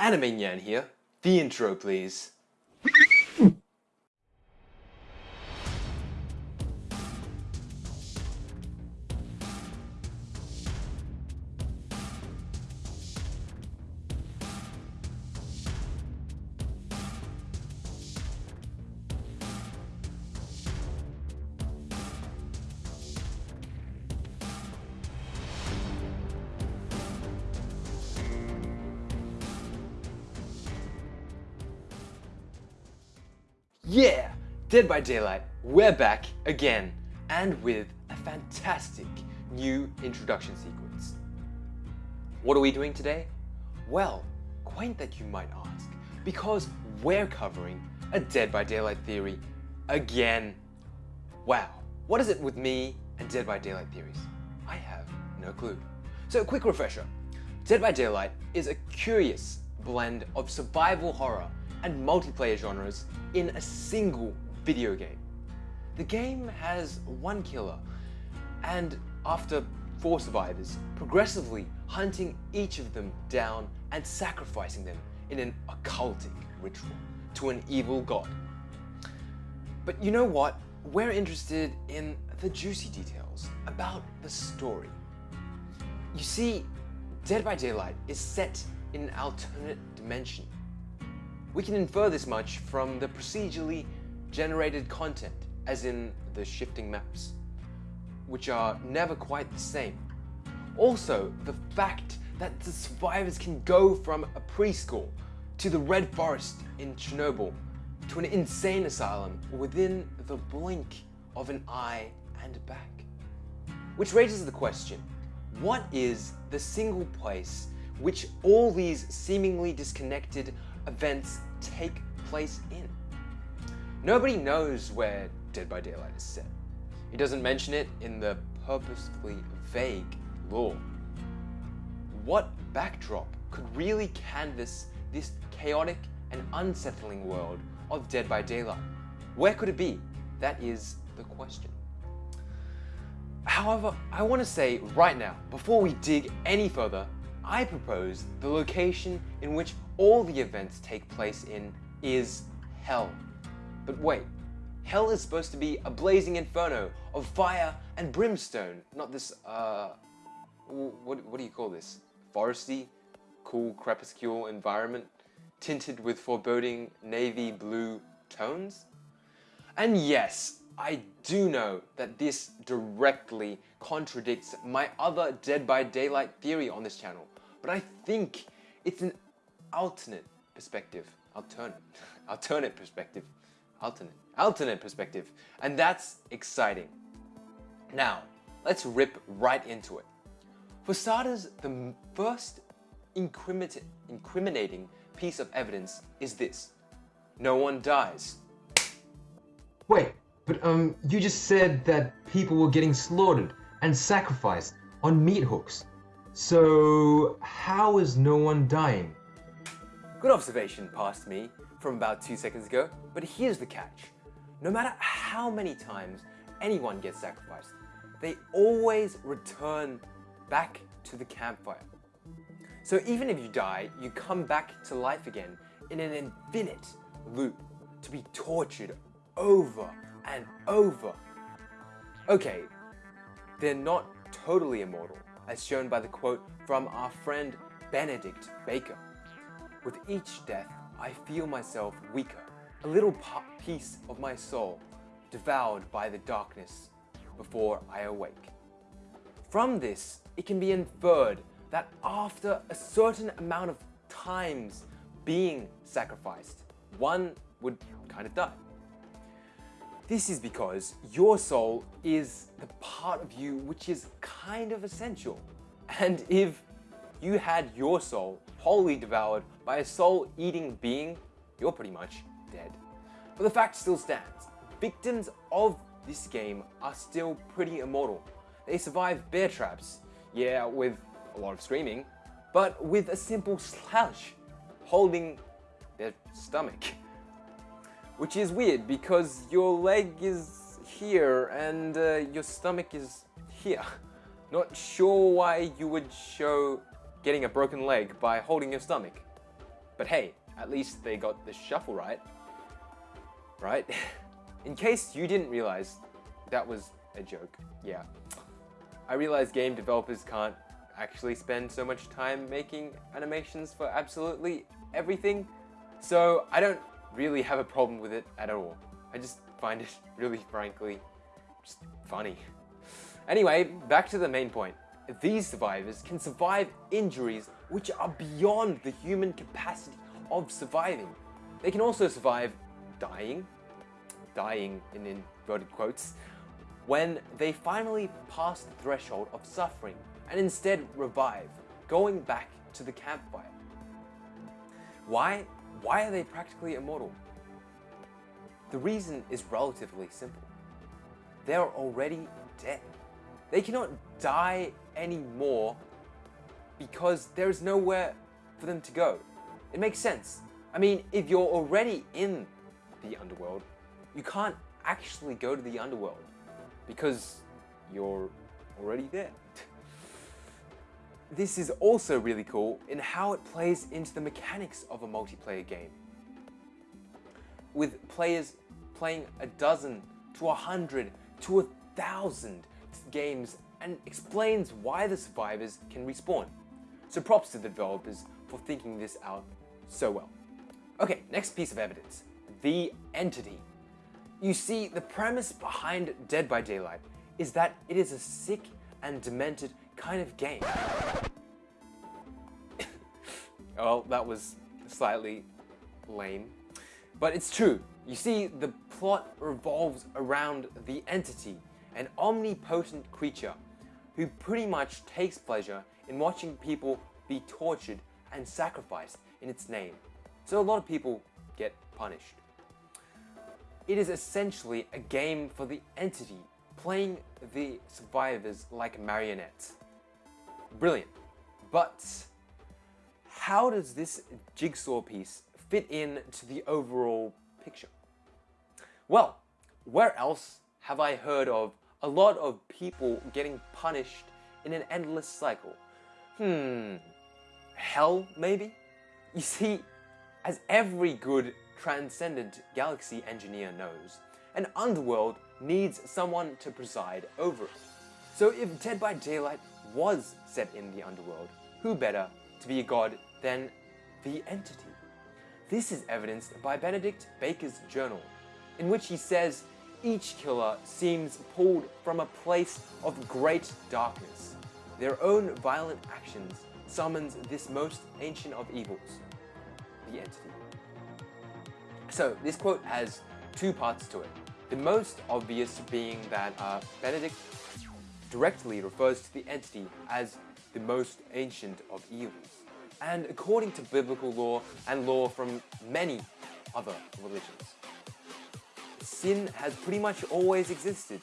Anime Nyan here. The intro, please. Yeah! Dead by Daylight, we're back again and with a fantastic new introduction sequence. What are we doing today? Well, quaint that you might ask, because we're covering a Dead by Daylight theory again. Wow, what is it with me and Dead by Daylight theories? I have no clue. So a quick refresher. Dead by Daylight is a curious blend of survival horror and multiplayer genres in a single video game. The game has one killer, and after four survivors, progressively hunting each of them down and sacrificing them in an occultic ritual to an evil god. But you know what? We're interested in the juicy details about the story. You see, Dead by Daylight is set in an alternate dimension we can infer this much from the procedurally generated content, as in the shifting maps, which are never quite the same. Also, the fact that the survivors can go from a preschool to the Red Forest in Chernobyl to an insane asylum within the blink of an eye and back. Which raises the question, what is the single place which all these seemingly disconnected events take place in. Nobody knows where Dead by Daylight is set. He doesn't mention it in the purposefully vague lore. What backdrop could really canvas this chaotic and unsettling world of Dead by Daylight? Where could it be? That is the question. However, I want to say right now, before we dig any further, I propose the location in which all the events take place in is Hell. But wait, Hell is supposed to be a blazing inferno of fire and brimstone, not this, uh, what, what do you call this? Foresty, cool crepuscule environment, tinted with foreboding navy blue tones? And yes, I do know that this directly contradicts my other Dead by Daylight theory on this channel, but I think it's an alternate perspective. Alternate. alternate perspective. Alternate. Alternate perspective. And that's exciting. Now, let's rip right into it. For starters, the first incriminating piece of evidence is this. No one dies. Wait, but um, you just said that people were getting slaughtered and sacrificed on meat hooks. So how is no one dying? Good observation past me from about two seconds ago, but here's the catch. No matter how many times anyone gets sacrificed, they always return back to the campfire. So even if you die, you come back to life again in an infinite loop to be tortured over and over. Okay, they're not totally immortal, as shown by the quote from our friend Benedict Baker. With each death, I feel myself weaker, a little piece of my soul devoured by the darkness before I awake. From this, it can be inferred that after a certain amount of times being sacrificed, one would kind of die. This is because your soul is the part of you which is kind of essential. And if you had your soul wholly devoured by a soul-eating being, you're pretty much dead. But the fact still stands. Victims of this game are still pretty immortal. They survive bear traps, yeah, with a lot of screaming, but with a simple slouch holding their stomach. Which is weird because your leg is here and uh, your stomach is here. Not sure why you would show getting a broken leg by holding your stomach. But hey, at least they got the shuffle right. Right? In case you didn't realize that was a joke, yeah. I realize game developers can't actually spend so much time making animations for absolutely everything, so I don't really have a problem with it at all. I just find it really frankly just funny. Anyway, back to the main point. These survivors can survive injuries which are beyond the human capacity of surviving. They can also survive dying, dying in inverted quotes, when they finally pass the threshold of suffering and instead revive, going back to the campfire. Why? Why are they practically immortal? The reason is relatively simple. They are already dead. They cannot die anymore because there is nowhere for them to go. It makes sense. I mean, if you're already in the underworld, you can't actually go to the underworld because you're already there. this is also really cool in how it plays into the mechanics of a multiplayer game. With players playing a dozen to a hundred to a thousand games and explains why the survivors can respawn. So props to the developers for thinking this out so well. Okay, next piece of evidence. The entity. You see, the premise behind Dead by Daylight is that it is a sick and demented kind of game. well, that was slightly lame. But it's true. You see, the plot revolves around the entity, an omnipotent creature who pretty much takes pleasure in watching people be tortured and sacrificed in its name. So a lot of people get punished. It is essentially a game for the entity, playing the survivors like marionettes. Brilliant. But how does this jigsaw piece fit in to the overall picture? Well, where else have I heard of a lot of people getting punished in an endless cycle? Hmm, hell maybe? You see, as every good transcendent galaxy engineer knows, an underworld needs someone to preside over it. So if Dead by Daylight was set in the underworld, who better to be a god than the entity? This is evidenced by Benedict Baker's journal, in which he says each killer seems pulled from a place of great darkness. Their own violent actions summons this most ancient of evils, the entity. So this quote has two parts to it. The most obvious being that uh, Benedict directly refers to the entity as the most ancient of evils. And according to biblical law and law from many other religions, sin has pretty much always existed.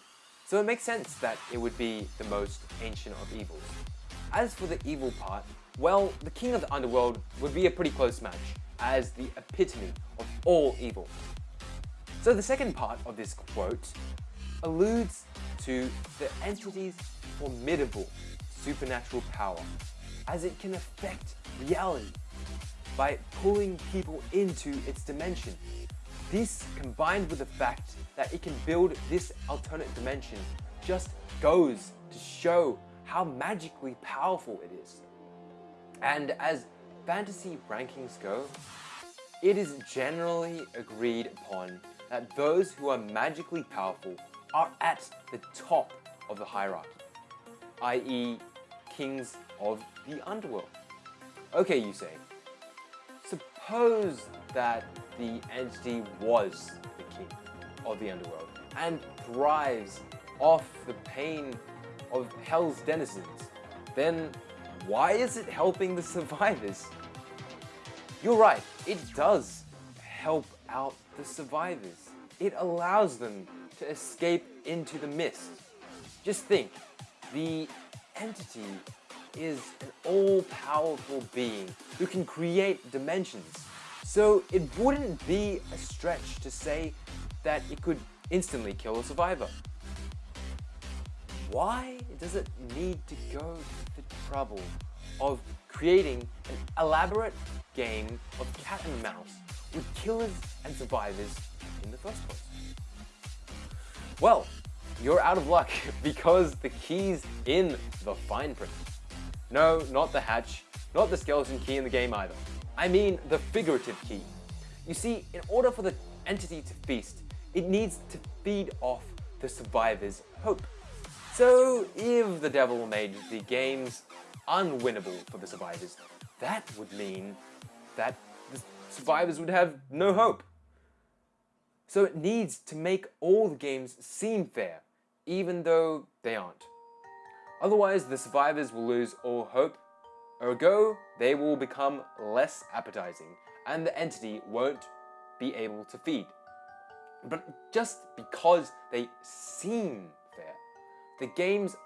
So it makes sense that it would be the most ancient of evils. As for the evil part, well, the king of the underworld would be a pretty close match as the epitome of all evil. So the second part of this quote alludes to the entity's formidable supernatural power as it can affect reality by pulling people into its dimension this, combined with the fact that it can build this alternate dimension, just goes to show how magically powerful it is. And as fantasy rankings go, it is generally agreed upon that those who are magically powerful are at the top of the hierarchy, i.e. kings of the underworld. Okay, you say, suppose that the entity was the king of the underworld and thrives off the pain of hell's denizens, then why is it helping the survivors? You're right, it does help out the survivors. It allows them to escape into the mist. Just think, the entity is an all-powerful being who can create dimensions so it wouldn't be a stretch to say that it could instantly kill a survivor. Why does it need to go to the trouble of creating an elaborate game of cat and mouse with killers and survivors in the first place? Well, you're out of luck because the key's in the fine print. No, not the hatch, not the skeleton key in the game either. I mean the figurative key. You see, in order for the entity to feast, it needs to feed off the survivor's hope. So if the devil made the games unwinnable for the survivors, that would mean that the survivors would have no hope. So it needs to make all the games seem fair, even though they aren't. Otherwise, the survivors will lose all hope, ergo, they will become less appetizing, and the entity won't be able to feed. But just because they seem fair, the games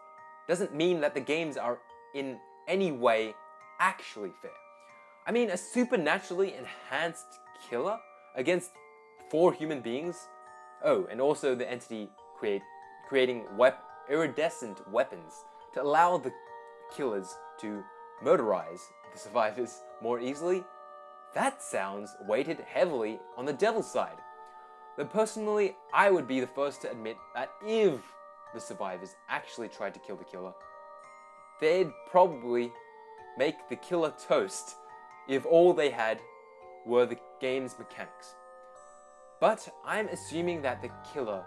doesn't mean that the games are in any way actually fair. I mean, a supernaturally enhanced killer against four human beings? Oh, and also the entity create, creating wep iridescent weapons to allow the killers to murderize the survivors more easily? That sounds weighted heavily on the devil's side. But personally, I would be the first to admit that if the survivors actually tried to kill the killer, they'd probably make the killer toast if all they had were the game's mechanics. But I'm assuming that the killer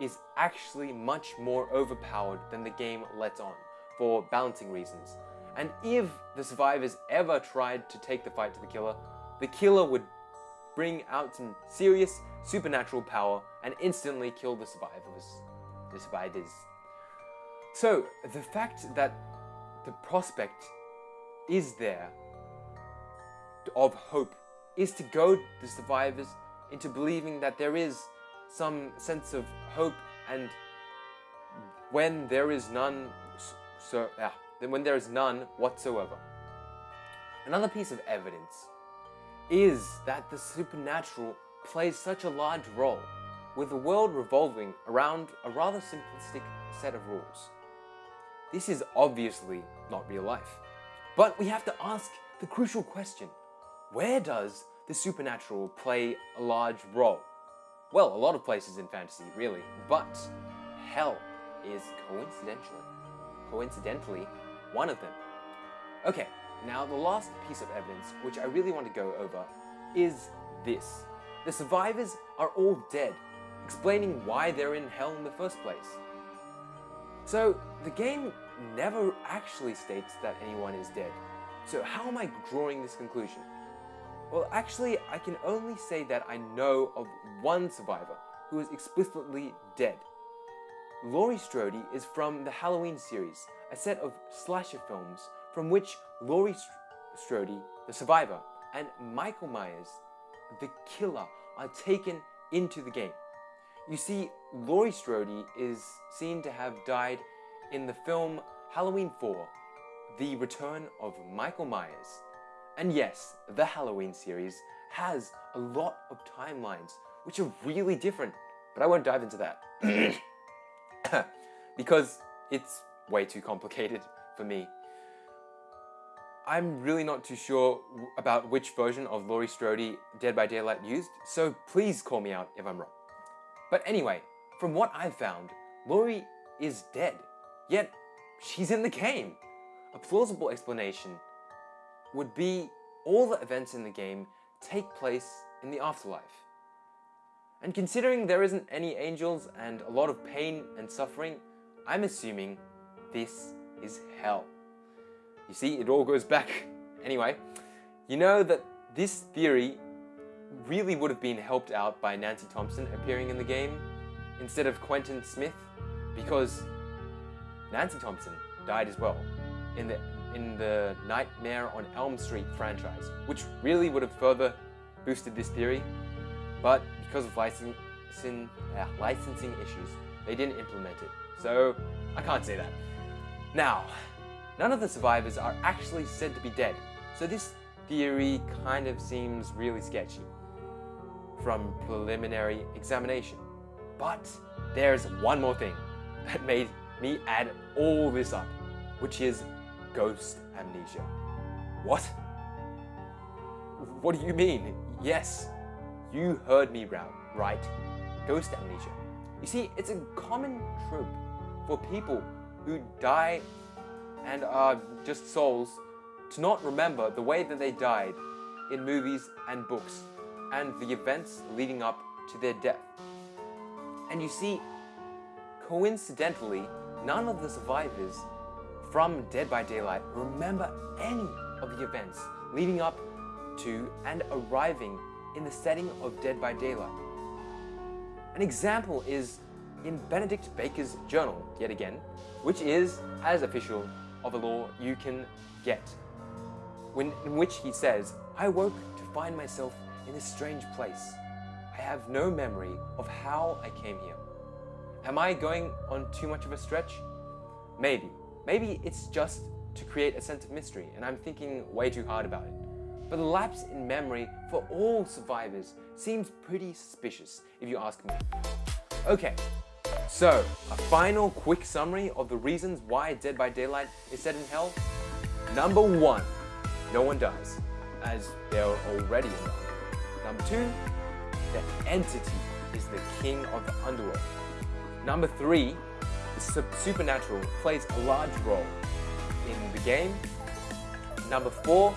is actually much more overpowered than the game lets on, for balancing reasons. And if the survivors ever tried to take the fight to the killer, the killer would bring out some serious supernatural power and instantly kill the survivors. The survivors. So, the fact that the prospect is there of hope is to goad the survivors into believing that there is some sense of hope and when there is none so yeah, then when there is none whatsoever. Another piece of evidence is that the supernatural plays such a large role, with the world revolving around a rather simplistic set of rules. This is obviously not real life, but we have to ask the crucial question, where does the supernatural play a large role? Well, a lot of places in fantasy, really, but hell is coincidentally, coincidentally, one of them. Okay, now the last piece of evidence, which I really want to go over, is this. The survivors are all dead, explaining why they're in hell in the first place. So, the game never actually states that anyone is dead. So how am I drawing this conclusion? Well, actually, I can only say that I know of one survivor who is explicitly dead. Laurie Strode is from the Halloween series, a set of slasher films from which Laurie Strode, the survivor, and Michael Myers, the killer, are taken into the game. You see, Laurie Strode is seen to have died in the film Halloween 4, The Return of Michael Myers. And yes, the Halloween series has a lot of timelines, which are really different, but I won't dive into that. because it's way too complicated for me. I'm really not too sure about which version of Laurie Strode Dead by Daylight used, so please call me out if I'm wrong. But anyway, from what I've found, Laurie is dead, yet she's in the game. A plausible explanation would be all the events in the game take place in the afterlife. And considering there isn't any angels and a lot of pain and suffering, I'm assuming this is hell. You see, it all goes back. Anyway, you know that this theory really would have been helped out by Nancy Thompson appearing in the game instead of Quentin Smith because Nancy Thompson died as well in the in the Nightmare on Elm Street franchise, which really would have further boosted this theory, but because of licensing, uh, licensing issues, they didn't implement it. So I can't say that. Now, none of the survivors are actually said to be dead, so this theory kind of seems really sketchy from preliminary examination. But there's one more thing that made me add all this up, which is ghost amnesia. What? What do you mean? Yes, you heard me right. Ghost amnesia. You see, it's a common trope for people who die and are just souls to not remember the way that they died in movies and books and the events leading up to their death. And you see, coincidentally, none of the survivors from Dead by Daylight remember any of the events leading up to and arriving in the setting of Dead by Daylight. An example is in Benedict Baker's journal, yet again, which is as official of a law you can get, when, in which he says, I woke to find myself in a strange place. I have no memory of how I came here. Am I going on too much of a stretch? Maybe. Maybe it's just to create a sense of mystery and I'm thinking way too hard about it. But the lapse in memory for all survivors seems pretty suspicious if you ask me. Okay, so a final quick summary of the reasons why Dead by Daylight is set in hell. Number one, no one dies, as they're already in hell. Number two, the entity is the king of the underworld. Number three, supernatural plays a large role in the game. Number four,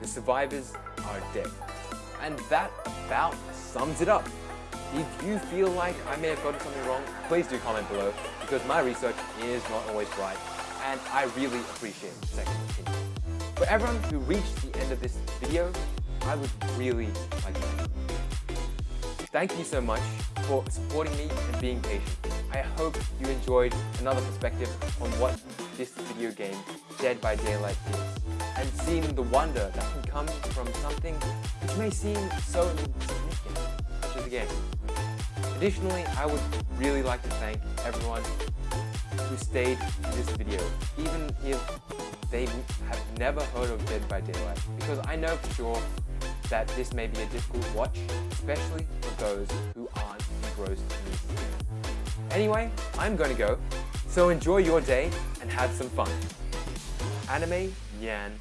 the survivors are dead. And that about sums it up. If you feel like I may have gotten something wrong, please do comment below because my research is not always right and I really appreciate second opinion. For everyone who reached the end of this video, I would really like to thank you. Thank you so much for supporting me and being patient. I hope you enjoyed another perspective on what this video game, Dead by Daylight, is, and seeing the wonder that can come from something which may seem so insignificant, such as a game. Additionally, I would really like to thank everyone who stayed in this video, even if they have never heard of Dead by Daylight, because I know for sure that this may be a difficult watch, especially for those who aren't engrossed in this. Anyway, I'm to go, so enjoy your day and have some fun. Anime Yan